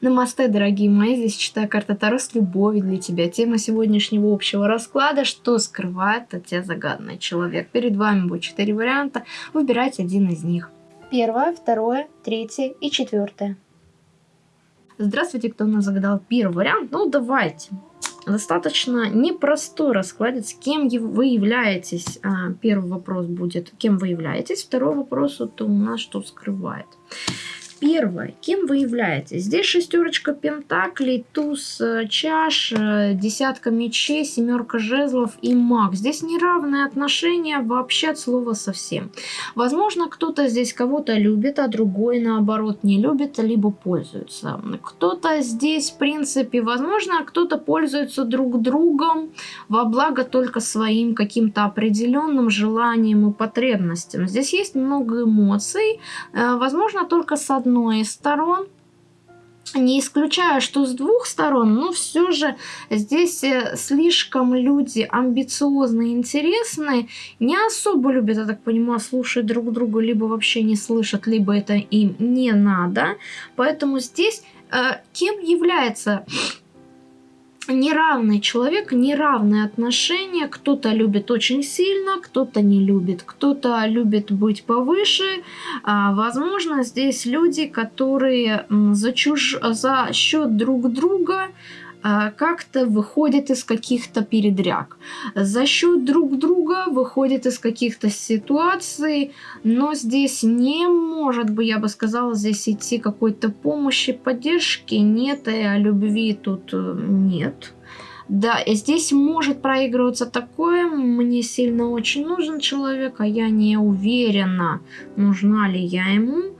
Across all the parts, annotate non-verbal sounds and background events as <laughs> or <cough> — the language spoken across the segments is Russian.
Намасте, дорогие мои, здесь читаю карта Таро с любовью для тебя. Тема сегодняшнего общего расклада, что скрывает от тебя загадный человек. Перед вами будет четыре варианта, выбирайте один из них. Первое, второе, третье и четвертое. Здравствуйте, кто у нас загадал первый вариант. Ну, давайте. Достаточно непростой раскладец, кем вы являетесь. А, первый вопрос будет, кем вы являетесь. Второй вопрос, это у нас что скрывает. Первое. Кем вы являетесь? Здесь шестерочка пентаклей, туз э, чаш, э, десятка мечей, семерка жезлов и маг. Здесь неравные отношения вообще от слова совсем. Возможно, кто-то здесь кого-то любит, а другой наоборот не любит, либо пользуется. Кто-то здесь, в принципе, возможно, кто-то пользуется друг другом во благо только своим каким-то определенным желаниям и потребностям. Здесь есть много эмоций, э, возможно, только с одной одной из сторон. Не исключаю, что с двух сторон, но все же здесь э, слишком люди амбициозные, интересные, не особо любят, я так понимаю, слушать друг друга, либо вообще не слышат, либо это им не надо. Поэтому здесь э, кем является неравный человек, неравные отношения. Кто-то любит очень сильно, кто-то не любит, кто-то любит быть повыше. А, возможно, здесь люди, которые за, чуж... за счет друг друга как-то выходит из каких-то передряг. За счет друг друга выходит из каких-то ситуаций, но здесь не может бы, я бы сказала, здесь идти какой-то помощи, поддержки. Нет, и о любви тут э, нет. Да, и здесь может проигрываться такое, мне сильно очень нужен человек, а я не уверена, нужна ли я ему.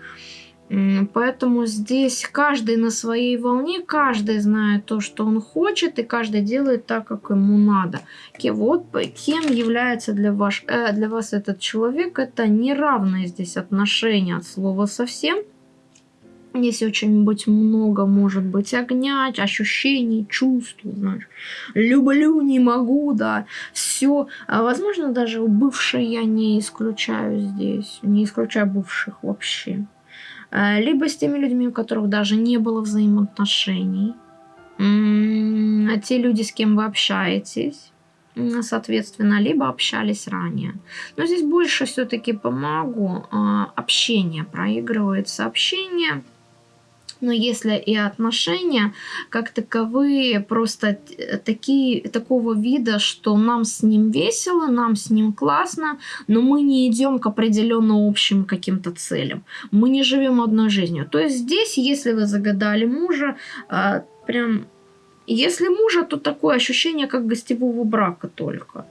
Поэтому здесь каждый на своей волне, каждый знает то, что он хочет, и каждый делает так, как ему надо. Вот кем является для вас, э, для вас этот человек, это неравные здесь отношения от слова совсем. Здесь очень быть много, может быть, огня, ощущений, чувств, знаешь. Люблю, не могу, да. Все. А, возможно, даже бывшие я не исключаю здесь. Не исключаю бывших вообще. Э, либо с теми людьми, у которых даже не было взаимоотношений. А те люди, с кем вы общаетесь, соответственно, либо общались ранее. Но здесь больше все-таки помогу. А, общение проигрывается. Общение но если и отношения как таковые просто такие, такого вида, что нам с ним весело, нам с ним классно, но мы не идем к определенно общим каким-то целям. Мы не живем одной жизнью. То есть здесь, если вы загадали мужа, а, прям... Если мужа, то такое ощущение, как гостевого брака только.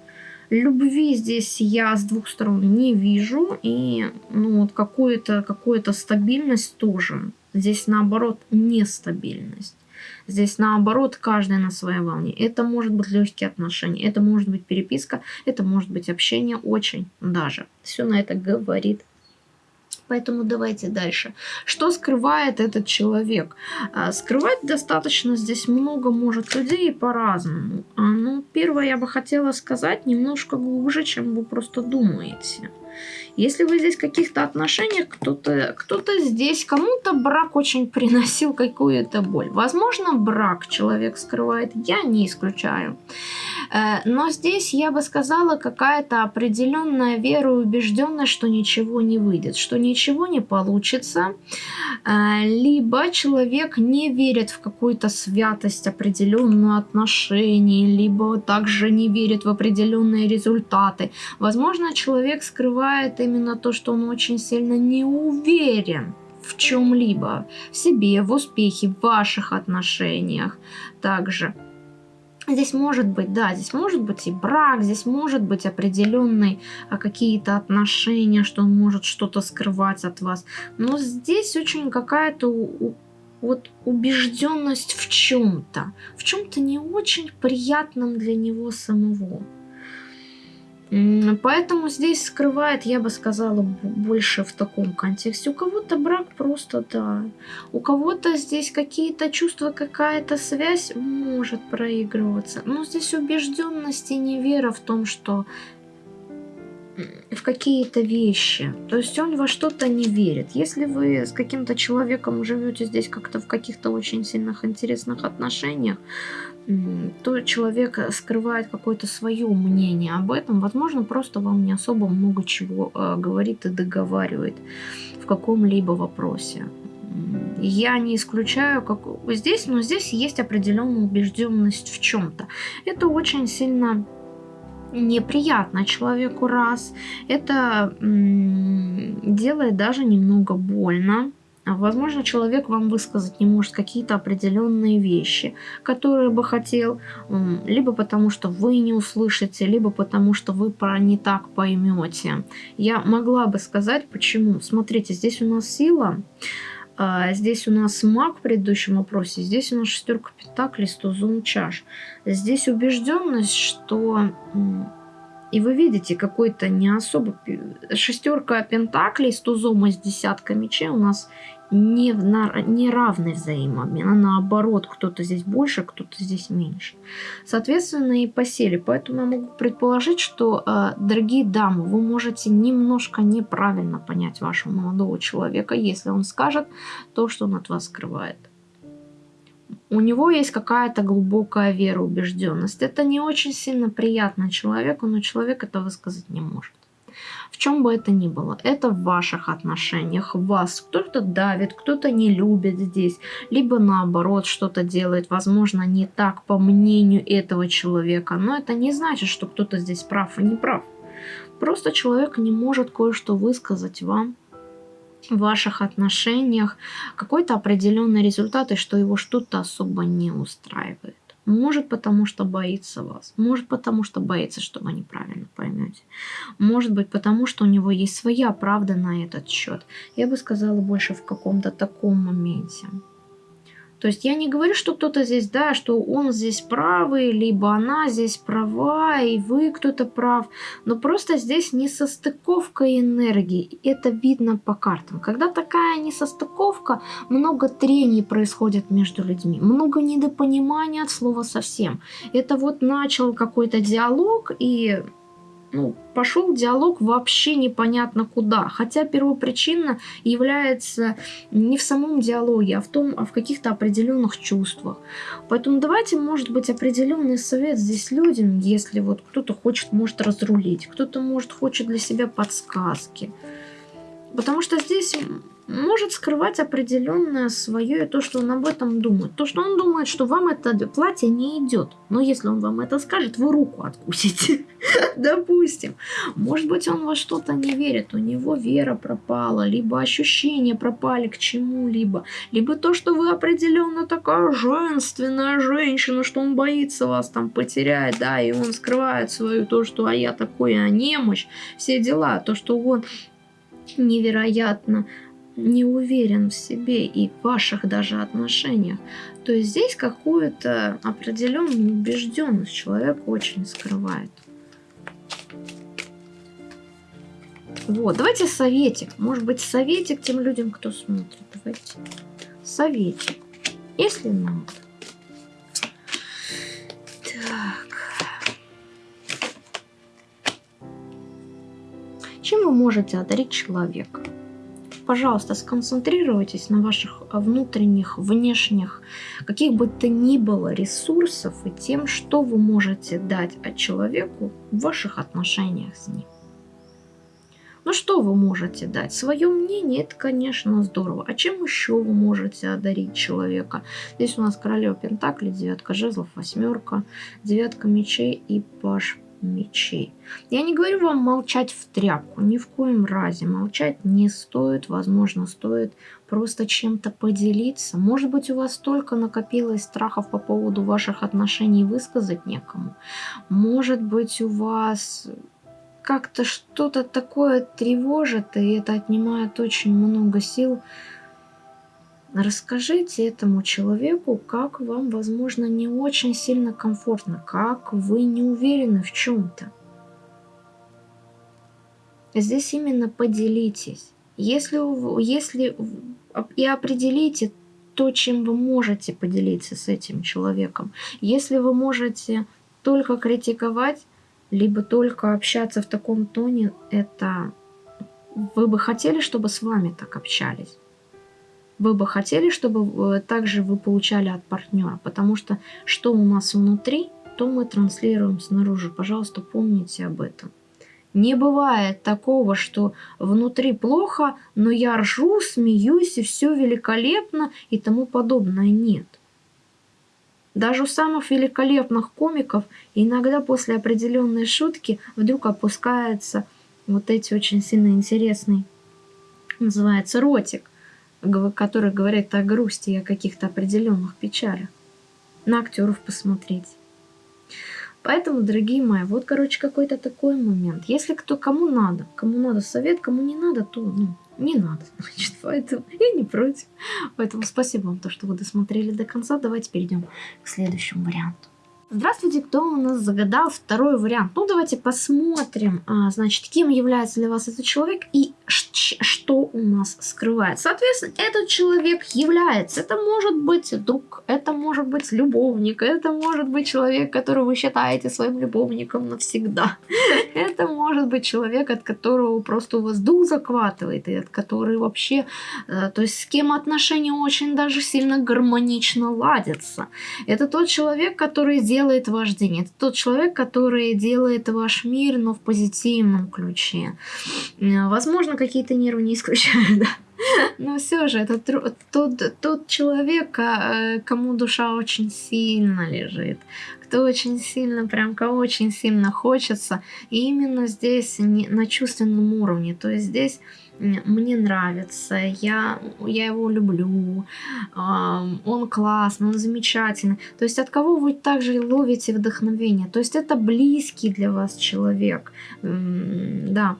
Любви здесь я с двух сторон не вижу. И ну, вот какую-то какую стабильность тоже. Здесь наоборот нестабильность. Здесь наоборот каждый на своей волне. Это может быть легкие отношения, это может быть переписка, это может быть общение очень даже. Все на это говорит Поэтому давайте дальше. Что скрывает этот человек? А, скрывать достаточно здесь много может людей по-разному. А, ну, первое я бы хотела сказать немножко глубже, чем вы просто думаете. Если вы здесь в каких-то отношениях, кто-то кто, -то, здесь, кому-то брак очень приносил какую-то боль. Возможно, брак человек скрывает, я не исключаю. Э, но здесь, я бы сказала, какая-то определенная вера и убежденность, что ничего не выйдет, что ничего не получится. Э, либо человек не верит в какую-то святость определенную отношений, либо также не верит в определенные результаты. Возможно, человек скрывает именно то, что он очень сильно не уверен в чем-либо, в себе, в успехе, в ваших отношениях также. Здесь может быть, да, здесь может быть и брак, здесь может быть определенные а, какие-то отношения, что он может что-то скрывать от вас. Но здесь очень какая-то вот убежденность в чем-то, в чем-то не очень приятном для него самого. Поэтому здесь скрывает, я бы сказала, больше в таком контексте. У кого-то брак просто, да. У кого-то здесь какие-то чувства, какая-то связь может проигрываться. Но здесь убежденность и невера в том, что в какие-то вещи. То есть он во что-то не верит. Если вы с каким-то человеком живете здесь как-то в каких-то очень сильных интересных отношениях, то человек скрывает какое-то свое мнение об этом. Возможно, просто вам не особо много чего э, говорит и договаривает в каком-либо вопросе. Я не исключаю, как здесь, но здесь есть определенная убежденность в чем-то. Это очень сильно неприятно человеку раз. Это делает даже немного больно. Возможно, человек вам высказать не может какие-то определенные вещи, которые бы хотел, либо потому что вы не услышите, либо потому что вы про не так поймете. Я могла бы сказать, почему. Смотрите, здесь у нас сила, а, здесь у нас маг в предыдущем вопросе, здесь у нас шестерка пентаклей с тузом чаш. Здесь убежденность, что... И вы видите, какой-то не особо... Шестерка пентаклей с тузом и с десятка мечей у нас не, на, не равный взаимообмен, а наоборот, кто-то здесь больше, кто-то здесь меньше. Соответственно, и по силе. Поэтому я могу предположить, что, э, дорогие дамы, вы можете немножко неправильно понять вашего молодого человека, если он скажет то, что он от вас скрывает. У него есть какая-то глубокая вера, убежденность. Это не очень сильно приятно человеку, но человек это высказать не может в чем бы это ни было. Это в ваших отношениях, вас кто-то давит, кто-то не любит здесь, либо наоборот что-то делает, возможно, не так по мнению этого человека. Но это не значит, что кто-то здесь прав и не прав. Просто человек не может кое-что высказать вам в ваших отношениях какой-то определенный результат, и что его что-то особо не устраивает. Может, потому что боится вас. Может, потому что боится, что вы неправильно поймете. Может быть, потому что у него есть своя правда на этот счет. Я бы сказала больше в каком-то таком моменте. То есть я не говорю, что кто-то здесь, да, что он здесь правый, либо она здесь права, и вы кто-то прав. Но просто здесь несостыковка энергии. Это видно по картам. Когда такая несостыковка, много трений происходит между людьми. Много недопонимания от слова совсем. Это вот начал какой-то диалог, и ну, пошел диалог вообще непонятно куда. Хотя первопричина является не в самом диалоге, а в том, а в каких-то определенных чувствах. Поэтому давайте, может быть, определенный совет здесь людям, если вот кто-то хочет, может разрулить, кто-то, может, хочет для себя подсказки. Потому что здесь может скрывать определенное свое и то, что он об этом думает. То, что он думает, что вам это платье не идет. Но если он вам это скажет, вы руку откусите. <laughs> Допустим. Может быть, он во что-то не верит. У него вера пропала, либо ощущения пропали к чему-либо. Либо то, что вы определенно такая женственная женщина, что он боится вас там потерять, да, и он скрывает свою то, что а я такой, а немощь, все дела. То, что он невероятно не уверен в себе и в ваших даже отношениях, то есть здесь какую-то определенную убежденность человек очень скрывает. Вот, давайте советик. Может быть, советик тем людям, кто смотрит. Давайте. Советик. Если надо. Можете одарить человека? пожалуйста, сконцентрируйтесь на ваших внутренних, внешних, каких бы то ни было ресурсов и тем, что вы можете дать от человеку в ваших отношениях с ним. Ну что вы можете дать? Свое мнение, это, конечно, здорово. А чем еще вы можете одарить человека? Здесь у нас королева Пентакли, девятка жезлов, восьмерка, девятка мечей и паш мечей. Я не говорю вам молчать в тряпку, ни в коем разе. Молчать не стоит, возможно, стоит просто чем-то поделиться. Может быть, у вас столько накопилось страхов по поводу ваших отношений высказать некому. Может быть, у вас как-то что-то такое тревожит, и это отнимает очень много сил Расскажите этому человеку, как вам, возможно, не очень сильно комфортно, как вы не уверены в чем-то. Здесь именно поделитесь. Если, если и определите то, чем вы можете поделиться с этим человеком. Если вы можете только критиковать, либо только общаться в таком тоне, это вы бы хотели, чтобы с вами так общались? Вы бы хотели, чтобы э, также вы получали от партнера? Потому что что у нас внутри, то мы транслируем снаружи. Пожалуйста, помните об этом. Не бывает такого, что внутри плохо, но я ржу, смеюсь, и все великолепно и тому подобное. Нет. Даже у самых великолепных комиков иногда после определенной шутки вдруг опускается вот эти очень сильно интересный, называется ротик, который говорит о грусти и о каких-то определенных печалях. На актеров посмотреть. Поэтому, дорогие мои, вот, короче, какой-то такой момент. Если кто кому надо, кому надо совет, кому не надо, то ну, не надо, <laughs> значит, поэтому я не против. Поэтому спасибо вам, то, что вы досмотрели до конца. Давайте перейдем к следующему варианту. Здравствуйте, кто у нас загадал второй вариант? Ну, давайте посмотрим, а, значит, кем является для вас этот человек и что у нас скрывает. Соответственно, этот человек является, это может быть друг, это может быть любовник, это может быть человек, которого вы считаете своим любовником навсегда. <laughs> Это может быть человек, от которого просто у вас дух захватывает, и от которого вообще, э, то есть с кем отношения очень даже сильно гармонично ладятся. Это тот человек, который делает ваш день. Это тот человек, который делает ваш мир, но в позитивном ключе. Э, возможно, какие-то нервы не исключаю, <laughs> да. Но все же, это тот, тот человек, э, кому душа очень сильно лежит, кто очень сильно, прям кого очень сильно хочется. И именно здесь на чувственном уровне. То есть здесь мне нравится, я, я его люблю, он классный, он замечательный. То есть от кого вы также ловите вдохновение? То есть это близкий для вас человек, да,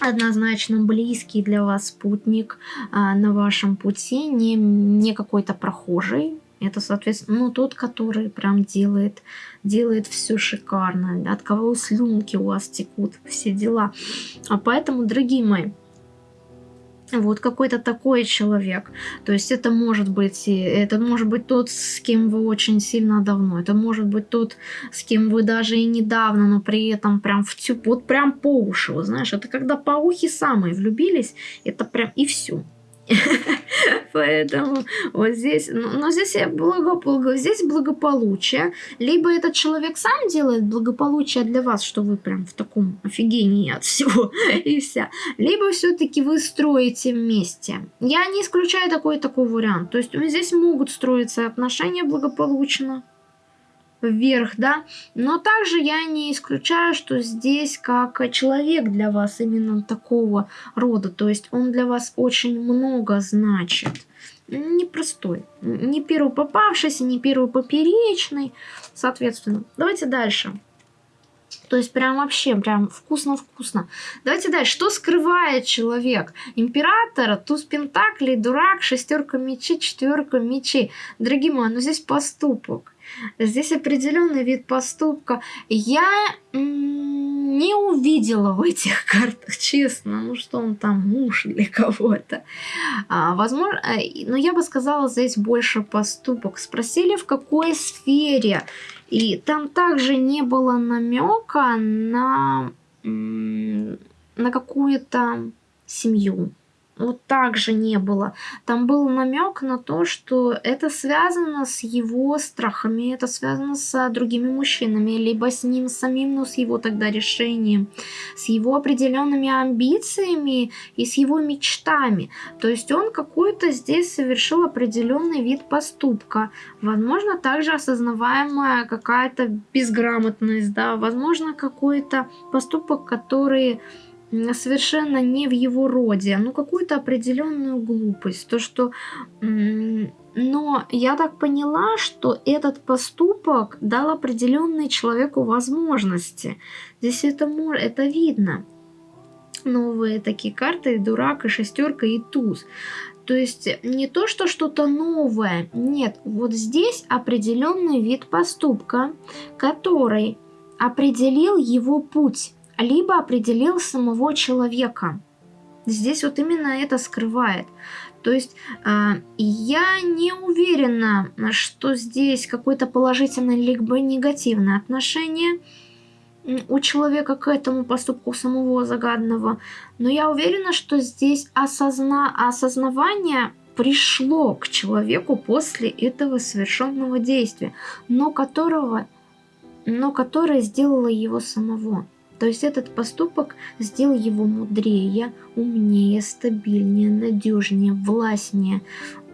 однозначно близкий для вас спутник а, на вашем пути, не, не какой-то прохожий, это, соответственно, ну, тот, который прям делает, делает все шикарно, от кого слюнки у вас текут, все дела. А поэтому, дорогие мои, вот какой-то такой человек. То есть это может быть, это может быть тот, с кем вы очень сильно давно. Это может быть тот, с кем вы даже и недавно, но при этом прям в тю, вот прям по уши, вот знаешь. Это когда по ухи самые влюбились, это прям и все. <laughs> Поэтому вот здесь, но, но здесь я благо, здесь благополучие. Либо этот человек сам делает благополучие для вас, что вы прям в таком офигении от всего <laughs> и вся. Либо все-таки вы строите вместе. Я не исключаю такой такой вариант. То есть здесь могут строиться отношения благополучно вверх, да. Но также я не исключаю, что здесь как человек для вас именно такого рода. То есть он для вас очень много значит. Непростой. Не первый попавшийся, не первый поперечный. Соответственно, давайте дальше. То есть прям вообще, прям вкусно-вкусно. Давайте дальше. Что скрывает человек? Императора, туз пентаклей, дурак, шестерка мечей, четверка мечей. Дорогие мои, ну здесь поступок. Здесь определенный вид поступка. Я не увидела в этих <laughs> картах, честно. Ну что он там, муж для кого-то. А, возможно, э, но я бы сказала, здесь больше поступок. Спросили, в какой сфере. И там также не было намека на, на какую-то семью вот также не было. Там был намек на то, что это связано с его страхами, это связано с другими мужчинами, либо с ним самим, но с его тогда решением, с его определенными амбициями и с его мечтами. То есть он какой-то здесь совершил определенный вид поступка. Возможно, также осознаваемая какая-то безграмотность, да, возможно, какой-то поступок, который совершенно не в его роде, ну какую-то определенную глупость. То, что... Но я так поняла, что этот поступок дал определенные человеку возможности. Здесь это, это видно. Новые такие карты, дурак, и шестерка, и туз. То есть не то, что что-то новое. Нет, вот здесь определенный вид поступка, который определил его путь либо определил самого человека. Здесь вот именно это скрывает. То есть э, я не уверена, что здесь какое-то положительное либо негативное отношение. у человека к этому поступку самого загадного. Но я уверена, что здесь осозна... осознавание пришло к человеку после этого совершенного действия, но которого, но которое сделало его самого. То есть этот поступок сделал его мудрее, умнее, стабильнее, надежнее, властнее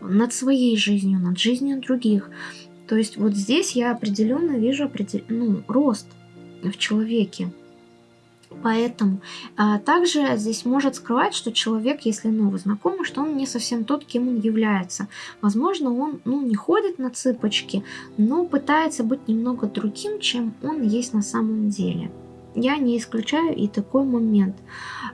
над своей жизнью, над жизнью других. То есть вот здесь я определенно вижу определ... ну, рост в человеке. Поэтому а, также здесь может скрывать, что человек, если новый знакомый, что он не совсем тот, кем он является. Возможно, он ну, не ходит на цыпочки, но пытается быть немного другим, чем он есть на самом деле. Я не исключаю и такой момент.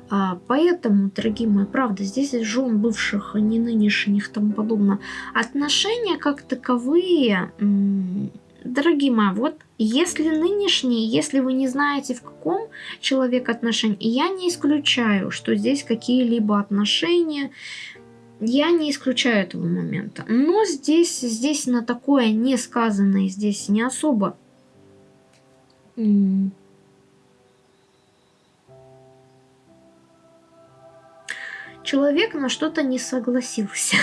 А, поэтому, дорогие мои, правда, здесь жен бывших, не нынешних, тому подобное, отношения как таковые Дорогие мои, вот если нынешний, если вы не знаете, в каком человек отношении, я не исключаю, что здесь какие-либо отношения, я не исключаю этого момента. Но здесь, здесь на такое не сказанное, здесь не особо... Человек на что-то не согласился.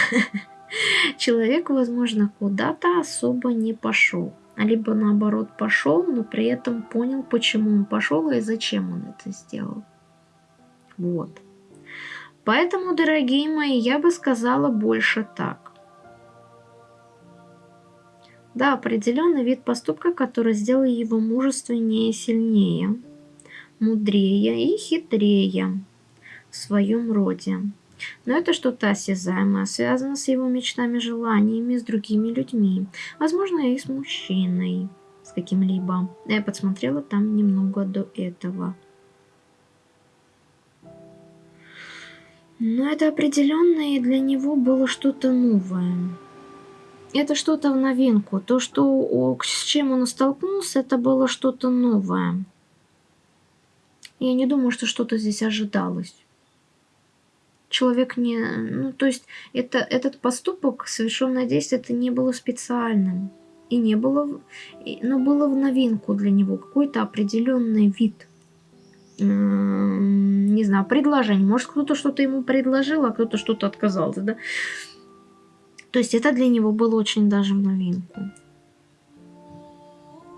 <laughs> Человек, возможно, куда-то особо не пошел либо наоборот пошел, но при этом понял, почему он пошел и зачем он это сделал. Вот. Поэтому, дорогие мои, я бы сказала больше так. Да, определенный вид поступка, который сделал его мужественнее сильнее, мудрее и хитрее в своем роде. Но это что-то осязаемое, связано с его мечтами, желаниями, с другими людьми. Возможно, и с мужчиной, с каким-либо. Я подсмотрела там немного до этого. Но это определенно и для него было что-то новое. Это что-то в новинку. То, что, с чем он столкнулся, это было что-то новое. Я не думаю, что что-то здесь ожидалось человек не... Ну, то есть это, этот поступок, совершенное действие, это не было специальным. И не было... Но было в новинку для него какой-то определенный вид. Не знаю, предложение. Может, кто-то что-то ему предложил, а кто-то что-то отказался, да? То есть это для него было очень даже в новинку.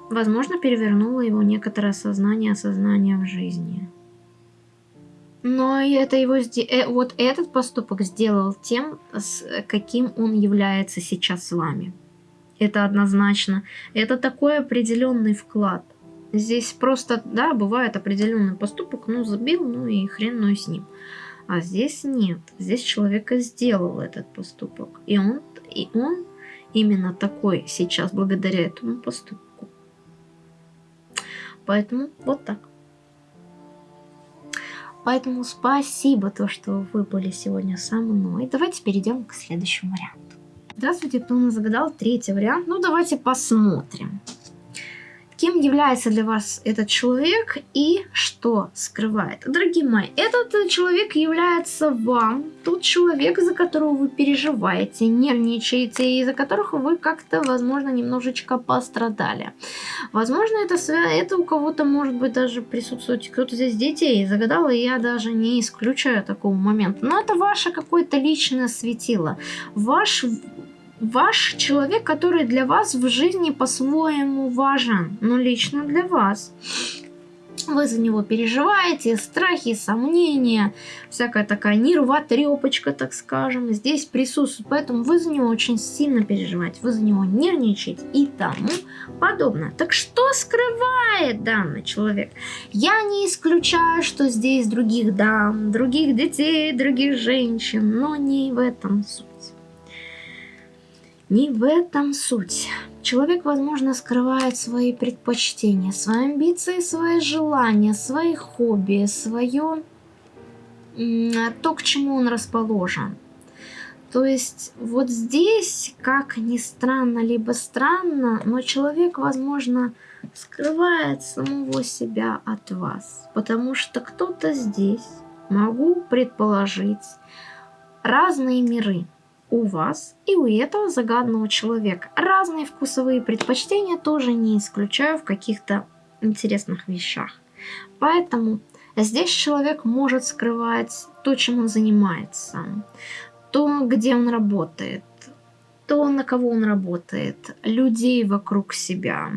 Возможно, перевернуло его некоторое сознание, осознание в жизни. Но это его э, вот этот поступок сделал тем, с каким он является сейчас с вами. Это однозначно. Это такой определенный вклад. Здесь просто, да, бывает определенный поступок, ну забил, ну и хрен ну с ним. А здесь нет. Здесь человека сделал этот поступок. И он, и он именно такой сейчас благодаря этому поступку. Поэтому вот так. Поэтому спасибо, то, что вы были сегодня со мной. Давайте перейдем к следующему варианту. Здравствуйте, кто нас загадал третий вариант? Ну, давайте посмотрим кем является для вас этот человек и что скрывает. Дорогие мои, этот человек является вам, тот человек, за которого вы переживаете, нервничаете, и за которых вы как-то, возможно, немножечко пострадали. Возможно, это, это у кого-то может быть даже присутствует, кто-то здесь детей загадал, и я даже не исключаю такого момента. Но это ваше какое-то личное светило. Ваш ваш человек, который для вас в жизни по-своему важен, но лично для вас. Вы за него переживаете, страхи, сомнения, всякая такая нервотрепочка, так скажем, здесь присутствует. Поэтому вы за него очень сильно переживаете, вы за него нервничаете и тому подобное. Так что скрывает данный человек? Я не исключаю, что здесь других дам, других детей, других женщин, но не в этом суть. Не в этом суть. Человек, возможно, скрывает свои предпочтения, свои амбиции, свои желания, свои хобби, свое то, к чему он расположен. То есть вот здесь, как ни странно, либо странно, но человек, возможно, скрывает самого себя от вас. Потому что кто-то здесь, могу предположить, разные миры у вас и у этого загадного человека. Разные вкусовые предпочтения тоже не исключаю в каких-то интересных вещах. Поэтому здесь человек может скрывать то, чем он занимается, то, где он работает, то, на кого он работает, людей вокруг себя,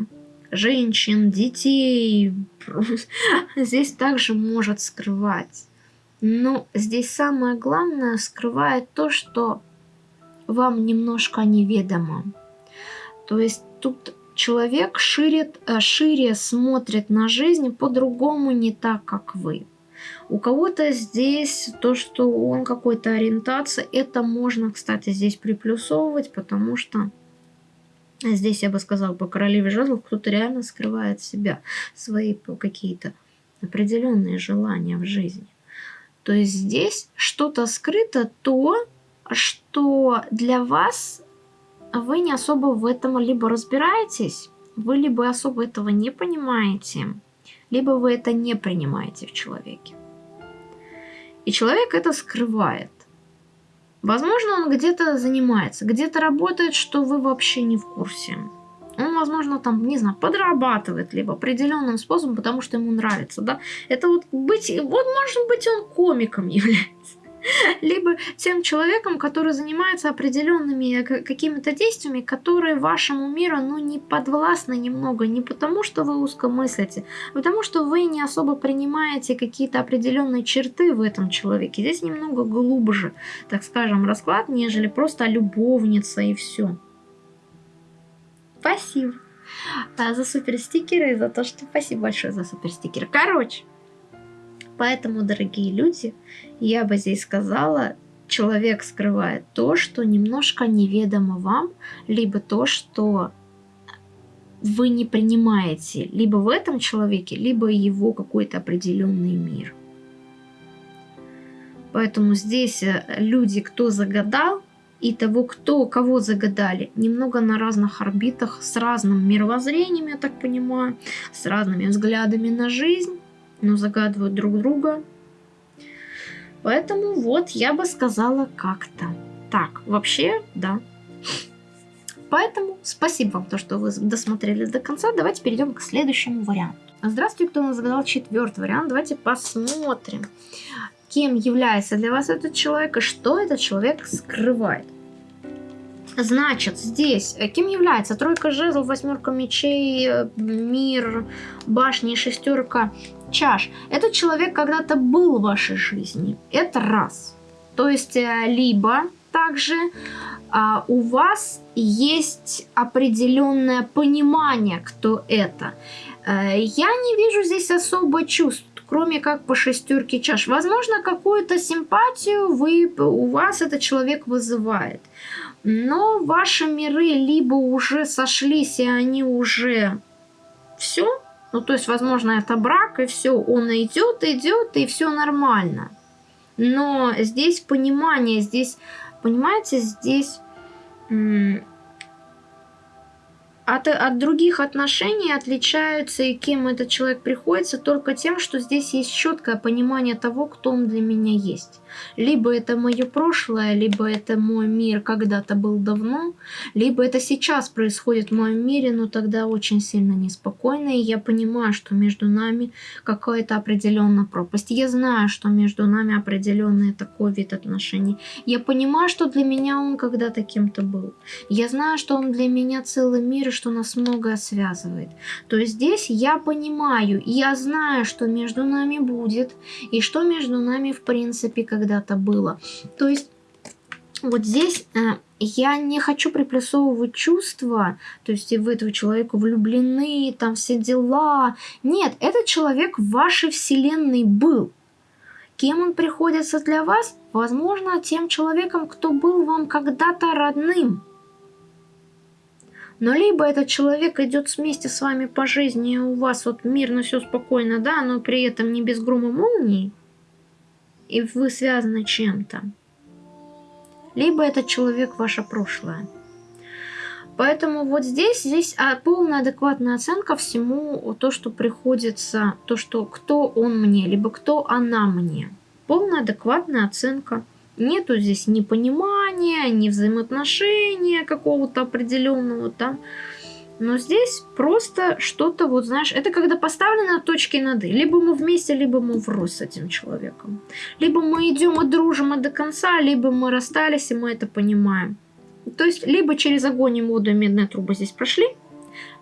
женщин, детей. <laughs> Здесь также может скрывать. Но здесь самое главное скрывает то, что вам немножко неведомо. То есть тут человек ширит, э, шире смотрит на жизнь по-другому, не так, как вы. У кого-то здесь то, что он какой-то ориентация, это можно, кстати, здесь приплюсовывать, потому что здесь, я бы сказала, по королеве жезлов кто-то реально скрывает себя, свои какие-то определенные желания в жизни. То есть здесь что-то скрыто, то, что для вас вы не особо в этом либо разбираетесь, вы либо особо этого не понимаете, либо вы это не принимаете в человеке. И человек это скрывает. Возможно, он где-то занимается, где-то работает, что вы вообще не в курсе. Он, возможно, там, не знаю, подрабатывает либо определенным способом, потому что ему нравится, да. Это вот быть, вот может быть он комиком <laughs> является. <laughs> либо тем человеком, который занимается определенными какими-то действиями, которые вашему миру ну, не подвластны немного, не потому что вы узко мыслите, а потому что вы не особо принимаете какие-то определенные черты в этом человеке. Здесь немного глубже, так скажем, расклад, нежели просто любовница и все. Спасибо за супер стикеры и за то, что спасибо большое за супер стикеры. Короче, Поэтому, дорогие люди, я бы здесь сказала, человек скрывает то, что немножко неведомо вам, либо то, что вы не принимаете либо в этом человеке, либо его какой-то определенный мир. Поэтому здесь э, люди, кто загадал, и того, кто кого загадали, немного на разных орбитах, с разным мировоззрением, я так понимаю, с разными взглядами на жизнь но загадывают друг друга. Поэтому вот я бы сказала как-то так. Вообще, да. Поэтому спасибо вам, то, что вы досмотрели до конца. Давайте перейдем к следующему варианту. Здравствуйте, кто нас загадал четвертый вариант. Давайте посмотрим, кем является для вас этот человек и что этот человек скрывает. Значит, здесь э, кем является тройка жезлов, восьмерка мечей, э, мир, башни, шестерка чаш. Этот человек когда-то был в вашей жизни. Это раз. То есть, э, либо также а, у вас есть определенное понимание, кто это. А, я не вижу здесь особо чувств кроме как по шестерке чаш. Возможно, какую-то симпатию вы, у вас этот человек вызывает. Но ваши миры либо уже сошлись, и они уже все, ну, то есть, возможно, это брак, и все, он идет, идет, и все нормально. Но здесь понимание, здесь, понимаете, здесь от, от других отношений отличаются и кем этот человек приходится только тем, что здесь есть четкое понимание того, кто он для меня есть. Либо это мое прошлое, либо это мой мир когда-то был давно, либо это сейчас происходит в моем мире, но тогда очень сильно неспокойно, и я понимаю, что между нами какая-то определенная пропасть. Я знаю, что между нами определенный такой вид отношений. Я понимаю, что для меня он когда-то кем-то был. Я знаю, что он для меня целый мир, что нас многое связывает. То есть здесь я понимаю, я знаю, что между нами будет, и что между нами в принципе когда-то было. То есть вот здесь э, я не хочу приплюсовывать чувства, то есть и в этого человека влюблены, там все дела. Нет, этот человек в вашей вселенной был. Кем он приходится для вас? Возможно, тем человеком, кто был вам когда-то родным. Но либо этот человек идет вместе с вами по жизни, и у вас вот мирно все спокойно, да, но при этом не без грома молнии, и вы связаны чем-то. Либо этот человек ваше прошлое. Поэтому вот здесь, здесь а, полная адекватная оценка всему то, что приходится, то, что кто он мне, либо кто она мне. Полная адекватная оценка – Нету здесь ни понимания, ни взаимоотношения какого-то определенного там. Но здесь просто что-то, вот знаешь, это когда поставлены точки над «и». Либо мы вместе, либо мы врозь с этим человеком. Либо мы идем и дружим и до конца, либо мы расстались, и мы это понимаем. То есть, либо через огонь и воду медные трубы здесь прошли,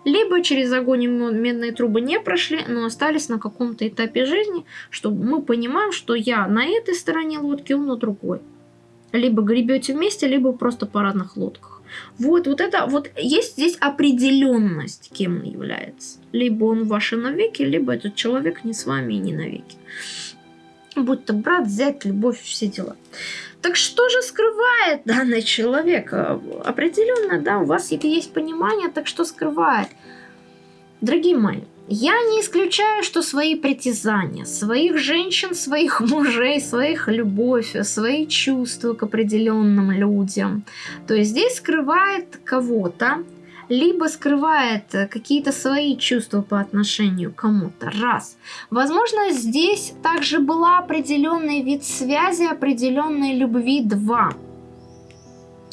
либо через огонь и медные трубы не прошли, но остались на каком-то этапе жизни, что мы понимаем, что я на этой стороне лодки, он на другой. Либо гребете вместе, либо просто по разных лодках. Вот, вот это, вот есть здесь определенность, кем он является. Либо он ваши навеки, либо этот человек не с вами и не навеки. Будь то брат, зять, любовь, все дела. Так что же скрывает данный человек? Определенно, да, у вас есть понимание, так что скрывает? Дорогие мои, я не исключаю, что свои притязания, своих женщин, своих <laughs> мужей, своих любовь, свои чувства к определенным людям. То есть здесь скрывает кого-то, либо скрывает какие-то свои чувства по отношению к кому-то. Раз. Возможно, здесь также была определенный вид связи, определенной любви. Два.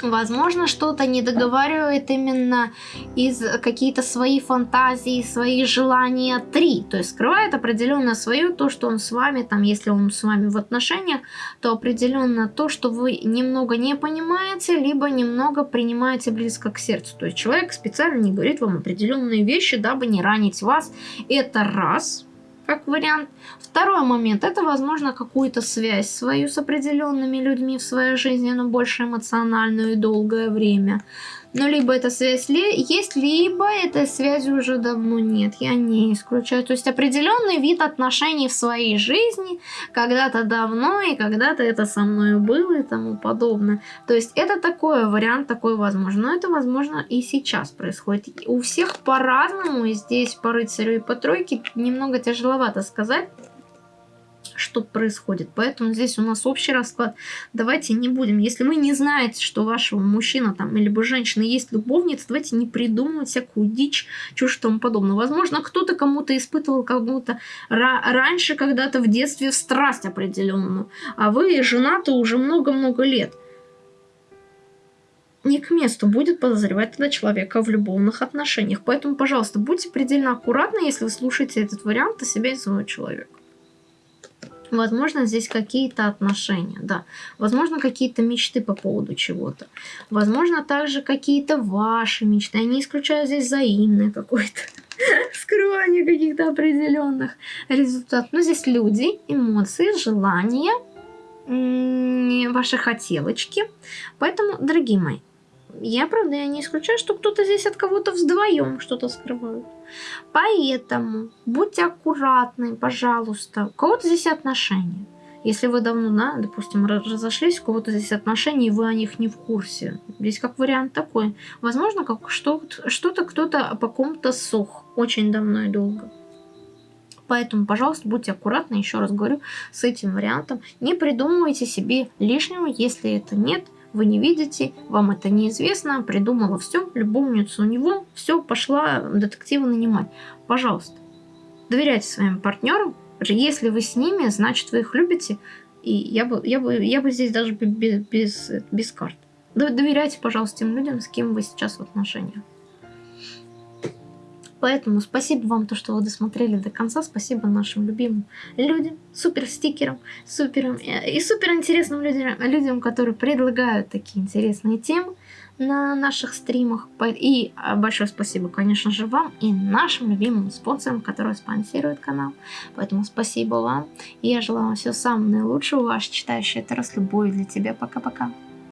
Возможно, что-то не договаривает именно из какие-то свои фантазии, свои желания. Три. То есть скрывает определенно свое, то, что он с вами, там, если он с вами в отношениях, то определенно то, что вы немного не понимаете, либо немного принимаете близко к сердцу. То есть человек специально не говорит вам определенные вещи, дабы не ранить вас. Это раз как вариант. Второй момент, это, возможно, какую-то связь свою с определенными людьми в своей жизни, но больше эмоциональную и долгое время. Но либо эта связь есть, либо этой связи уже давно нет. Я не исключаю. То есть определенный вид отношений в своей жизни когда-то давно и когда-то это со мной было и тому подобное. То есть это такой вариант, такой возможно. Но это возможно и сейчас происходит. У всех по-разному. И здесь по рыцарю и по тройке немного тяжеловато сказать что происходит. Поэтому здесь у нас общий расклад. Давайте не будем. Если вы не знаете, что вашего мужчина там либо женщины есть любовница, давайте не придумывать всякую дичь, чушь и тому подобное. Возможно, кто-то кому-то испытывал кому-то раньше когда-то в детстве страсть определенную, а вы женаты уже много-много лет не к месту будет подозревать тогда человека в любовных отношениях. Поэтому, пожалуйста, будьте предельно аккуратны, если вы слушаете этот вариант о себе и своего человека. Возможно, здесь какие-то отношения, да. Возможно, какие-то мечты по поводу чего-то. Возможно, также какие-то ваши мечты. Я не исключаю здесь взаимное какое-то <laughs> скрывание каких-то определенных результатов. Но здесь люди, эмоции, желания, ваши хотелочки. Поэтому, дорогие мои, я, правда, я не исключаю, что кто-то здесь от кого-то вдвоем что-то скрывает. Поэтому будьте аккуратны, пожалуйста. У кого-то здесь отношения. Если вы давно, да, допустим, разошлись, у кого-то здесь отношения, и вы о них не в курсе. Здесь как вариант такой. Возможно, как что-то кто-то по ком-то сох очень давно и долго. Поэтому, пожалуйста, будьте аккуратны, еще раз говорю, с этим вариантом. Не придумывайте себе лишнего, если это нет – вы не видите, вам это неизвестно, придумала все, любовницу у него, все, пошла детектива нанимать. Пожалуйста, доверяйте своим партнерам, если вы с ними, значит вы их любите, и я бы, я бы, я бы здесь даже без, без, без карт. Доверяйте, пожалуйста, тем людям, с кем вы сейчас в отношениях. Поэтому спасибо вам, то, что вы досмотрели до конца. Спасибо нашим любимым людям, супер стикерам, супер и супер интересным людям, людям, которые предлагают такие интересные темы на наших стримах. И а, большое спасибо, конечно же, вам и нашим любимым спонсорам, которые спонсируют канал. Поэтому спасибо вам. И я желаю вам всего самого наилучшего. Ваш читающий это раз любовь для тебя. Пока-пока.